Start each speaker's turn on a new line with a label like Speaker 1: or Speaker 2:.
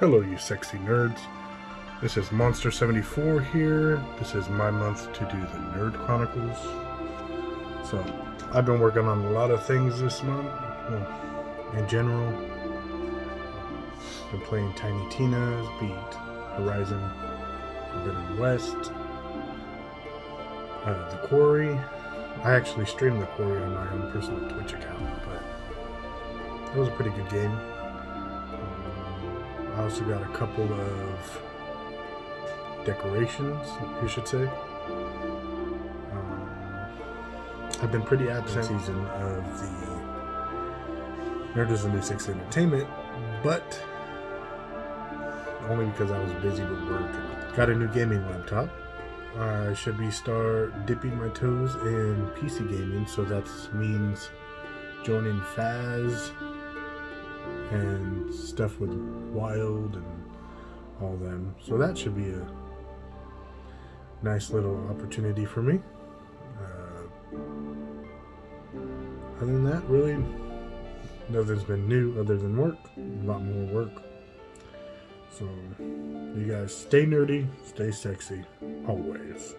Speaker 1: Hello, you sexy nerds. This is Monster74 here. This is my month to do the Nerd Chronicles. So, I've been working on a lot of things this month. Well, in general, been playing Tiny Tina's, beat Horizon Forbidden West, uh, The Quarry. I actually streamed The Quarry on my own personal Twitch account, but it was a pretty good game. I also got a couple of decorations, you should say. Um, I've been pretty absent this season of the Nerd is the New Sexy Entertainment, but only because I was busy with work. Got a new gaming laptop. I should be start dipping my toes in PC gaming, so that means joining Faz and stuff with Wild and all them. So that should be a nice little opportunity for me. Uh, other than that, really, nothing's been new other than work. A lot more work. So, you guys stay nerdy, stay sexy, always.